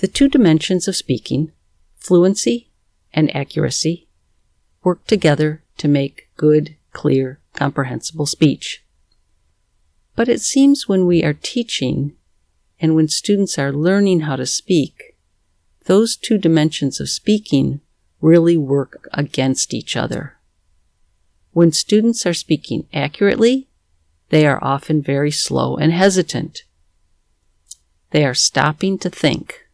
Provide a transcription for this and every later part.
The two dimensions of speaking, fluency and accuracy, work together to make good, clear, comprehensible speech. But it seems when we are teaching and when students are learning how to speak, those two dimensions of speaking really work against each other. When students are speaking accurately, they are often very slow and hesitant. They are stopping to think.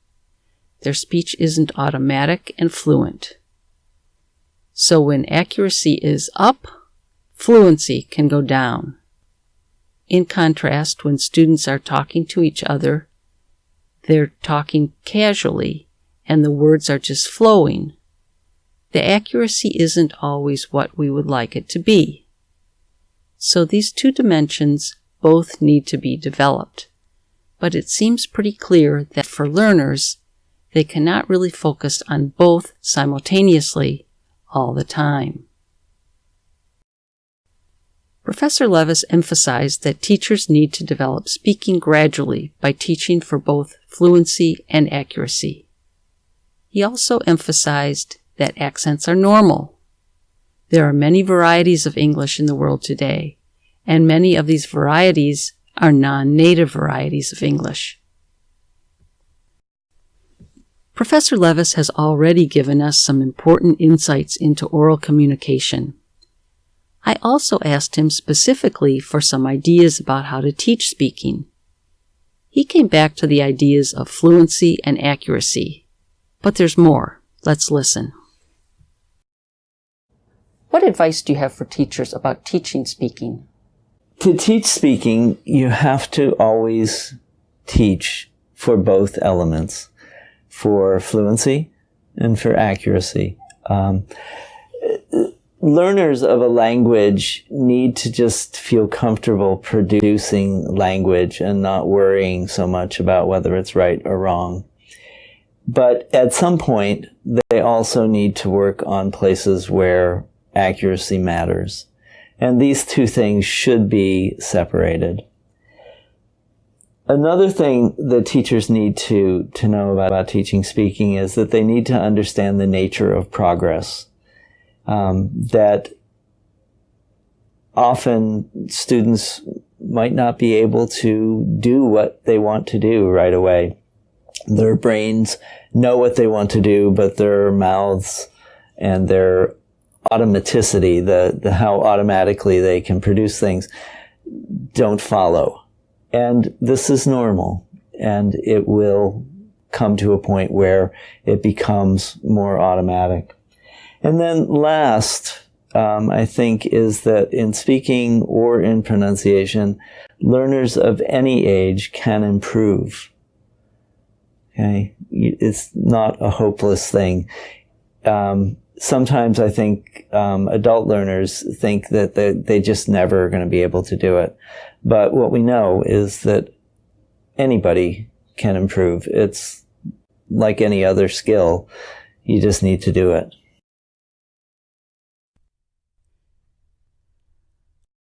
Their speech isn't automatic and fluent. So when accuracy is up, fluency can go down. In contrast, when students are talking to each other, they're talking casually and the words are just flowing. The accuracy isn't always what we would like it to be. So these two dimensions both need to be developed. But it seems pretty clear that for learners, they cannot really focus on both simultaneously all the time. Professor Levis emphasized that teachers need to develop speaking gradually by teaching for both fluency and accuracy. He also emphasized that accents are normal. There are many varieties of English in the world today, and many of these varieties are non-native varieties of English. Professor Levis has already given us some important insights into oral communication. I also asked him specifically for some ideas about how to teach speaking. He came back to the ideas of fluency and accuracy. But there's more. Let's listen. What advice do you have for teachers about teaching speaking? To teach speaking, you have to always teach for both elements, for fluency and for accuracy. Um, learners of a language need to just feel comfortable producing language and not worrying so much about whether it's right or wrong. But at some point, they also need to work on places where accuracy matters. And these two things should be separated. Another thing that teachers need to, to know about, about teaching speaking is that they need to understand the nature of progress um, that often students might not be able to do what they want to do right away. Their brains know what they want to do, but their mouths and their automaticity, the, the how automatically they can produce things, don't follow. And this is normal. And it will come to a point where it becomes more automatic. And then last, um, I think, is that in speaking or in pronunciation, learners of any age can improve. Okay, it's not a hopeless thing. Um, sometimes I think um, adult learners think that they, they just never are going to be able to do it. But what we know is that anybody can improve. It's like any other skill. You just need to do it.